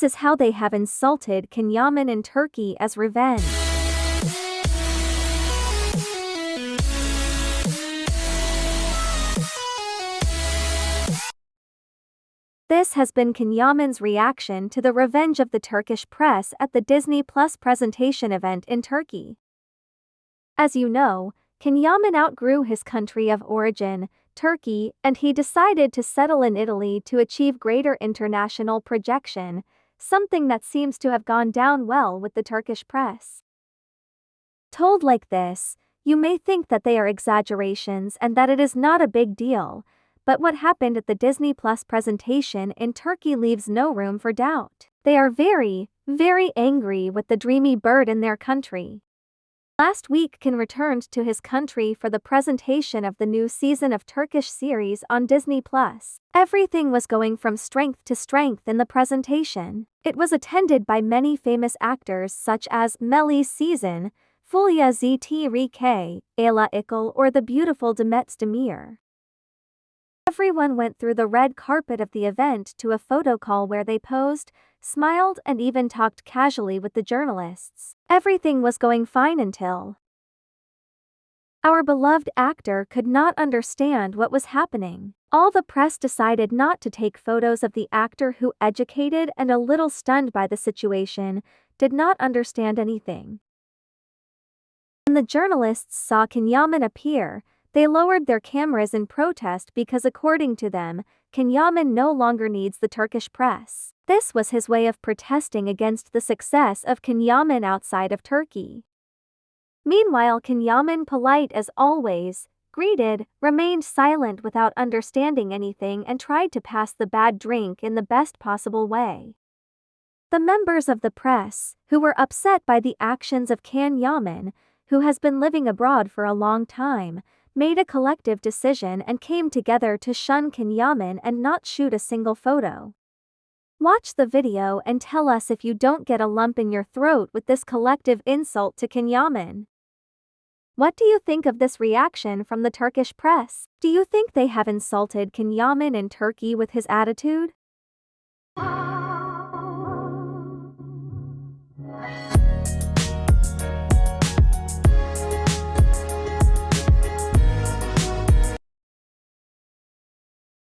This is how they have insulted Can Yaman in Turkey as revenge. This has been Can Yaman's reaction to the revenge of the Turkish press at the Disney Plus presentation event in Turkey. As you know, Can Yaman outgrew his country of origin, Turkey, and he decided to settle in Italy to achieve greater international projection, something that seems to have gone down well with the Turkish press. Told like this, you may think that they are exaggerations and that it is not a big deal, but what happened at the Disney Plus presentation in Turkey leaves no room for doubt. They are very, very angry with the dreamy bird in their country. Last week Can returned to his country for the presentation of the new season of Turkish series on Disney+. Everything was going from strength to strength in the presentation. It was attended by many famous actors such as Melis Sezen, Fulya Zt Rike, Ayla Ikel or the beautiful Demet Özdemir. Everyone went through the red carpet of the event to a photo call where they posed, smiled and even talked casually with the journalists. Everything was going fine until our beloved actor could not understand what was happening. All the press decided not to take photos of the actor who, educated and a little stunned by the situation, did not understand anything. When the journalists saw Can Yaman appear, they lowered their cameras in protest because according to them, Can Yaman no longer needs the Turkish press. This was his way of protesting against the success of Can Yaman outside of Turkey. Meanwhile Can Yaman polite as always, greeted, remained silent without understanding anything and tried to pass the bad drink in the best possible way. The members of the press, who were upset by the actions of Can Yaman, who has been living abroad for a long time, made a collective decision and came together to shun Can Yaman and not shoot a single photo. Watch the video and tell us if you don't get a lump in your throat with this collective insult to Can Yaman. What do you think of this reaction from the Turkish press? Do you think they have insulted Can Yaman in Turkey with his attitude?